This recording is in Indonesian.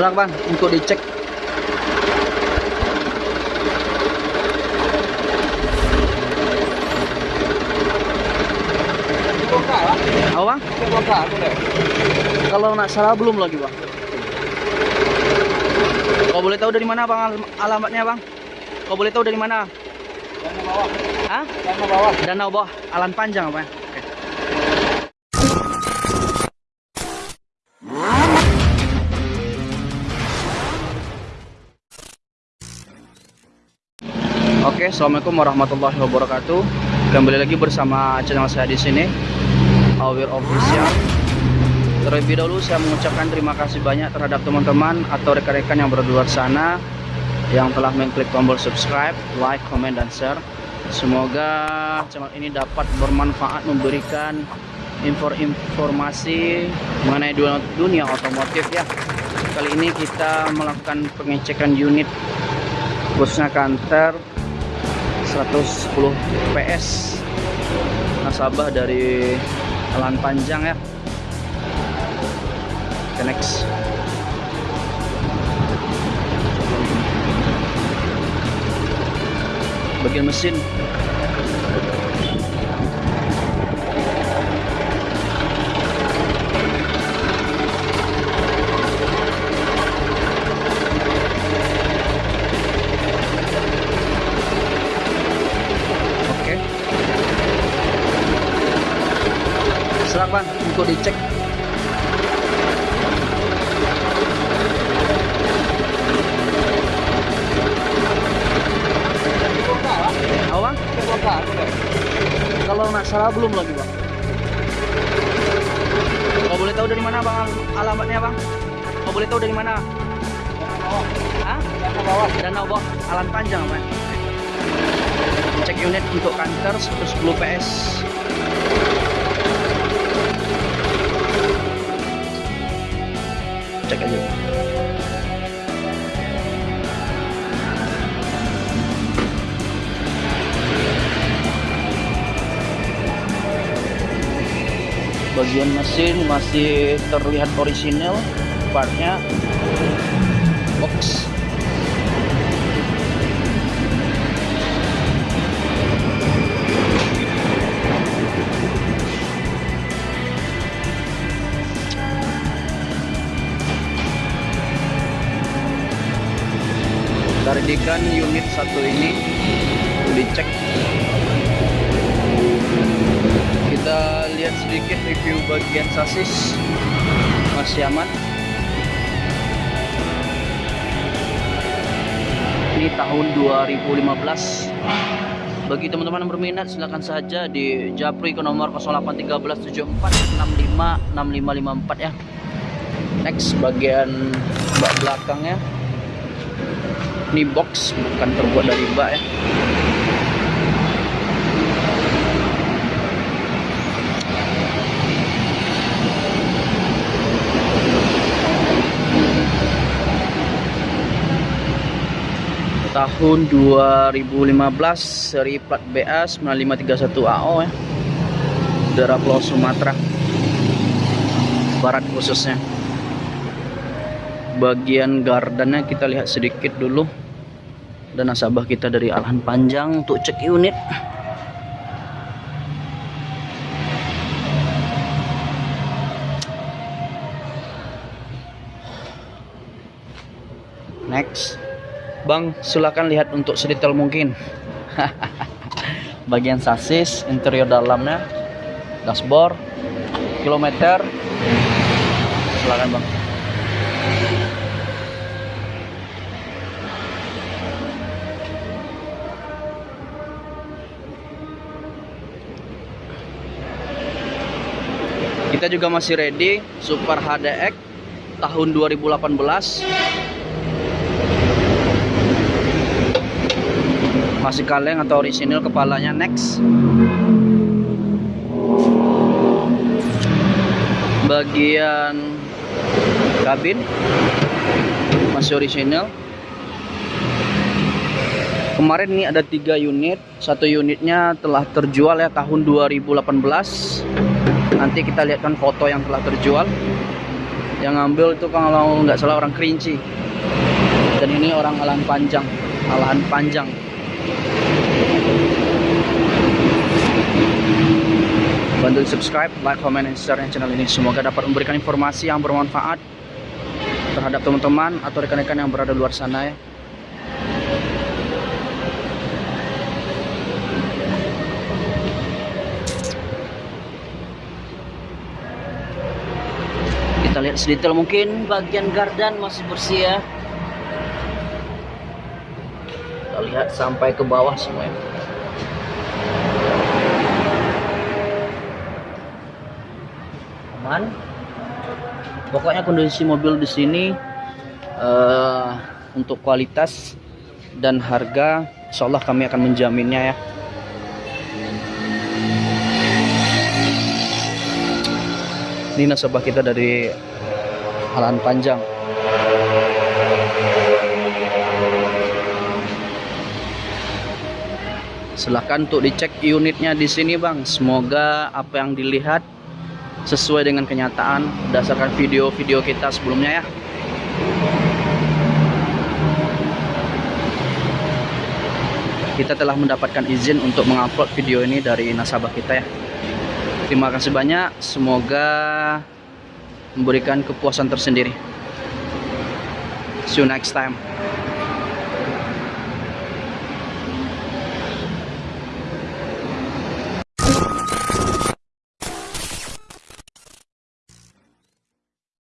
Serang bang untuk dicek. Apa bang? Kalau nak salah belum lagi bang. Kau boleh tahu dari mana bang al- alamatnya bang? Kau boleh tahu dari mana? Hah? Danau bawah, Alan Panjang apa? Oke. Oke, assalamualaikum warahmatullahi wabarakatuh. Kembali lagi bersama channel saya di sini, Awir Official. Terlebih dahulu saya mengucapkan terima kasih banyak terhadap teman-teman atau rekan-rekan yang berada di luar sana yang telah mengklik tombol subscribe, like, comment, dan share. Semoga channel ini dapat bermanfaat memberikan info informasi mengenai dunia, dunia otomotif ya. Kali ini kita melakukan pengecekan unit khususnya kantor 110 PS nasabah dari Alan Panjang ya. Oke, next. Bagian mesin Serang bang untuk dicek. Apa bang? Kalau nak salah belum lagi bang. Kau boleh tahu dari mana bang al- alamatnya bang? Kau boleh tahu dari mana? Hah? Danau bawah, Alan Panjang bang. Cek unit untuk kantor 110 PS. Cek aja. Bagian mesin masih terlihat orisinal, partnya Taridikan unit satu ini dicek. Kita lihat sedikit review bagian sasis. Masih aman. Ini tahun 2015 bagi teman-teman yang berminat silahkan saja di Japri ke nomor 081374656554 ya next bagian bak belakangnya ini box bukan terbuat dari bak ya. Tahun 2015 seri plat BA 9531 AO ya. Daerah Pulau Sumatera Barat khususnya bagian gardannya kita lihat sedikit dulu dan nasabah kita dari Alhan Panjang untuk cek unit next Bang, silakan lihat untuk sedetail mungkin. Bagian sasis, interior dalamnya, dashboard, kilometer. Silakan, Bang. Kita juga masih ready Super HDX tahun 2018 masih kaleng atau orisinil kepalanya next. Bagian kabin masih orisinil. Kemarin ini ada tiga unit. Satu unitnya telah terjual ya tahun 2018 nanti kita lihatkan foto yang telah terjual. Yang ngambil itu kalau nggak salah orang kerinci. Dan ini orang alahan panjang. Alahan panjang. Bantu subscribe like comment dan share channel ini. Semoga dapat memberikan informasi yang bermanfaat terhadap teman-teman atau rekan-rekan yang berada di luar sana ya kita lihat sedetail mungkin. Bagian gardan masih bersih ya. Kita lihat sampai ke bawah semuanya aman. Pokoknya kondisi mobil di sini eh, untuk kualitas dan harga insya Allah kami akan menjaminnya ya. Ini nasabah kita dari Alan Panjang. Silahkan untuk dicek unitnya di sini bang. Semoga apa yang dilihat sesuai dengan kenyataan berdasarkan video-video kita sebelumnya ya. Kita telah mendapatkan izin untuk mengupload video ini dari nasabah kita ya. Terima kasih banyak. Semoga memberikan kepuasan tersendiri. See you next time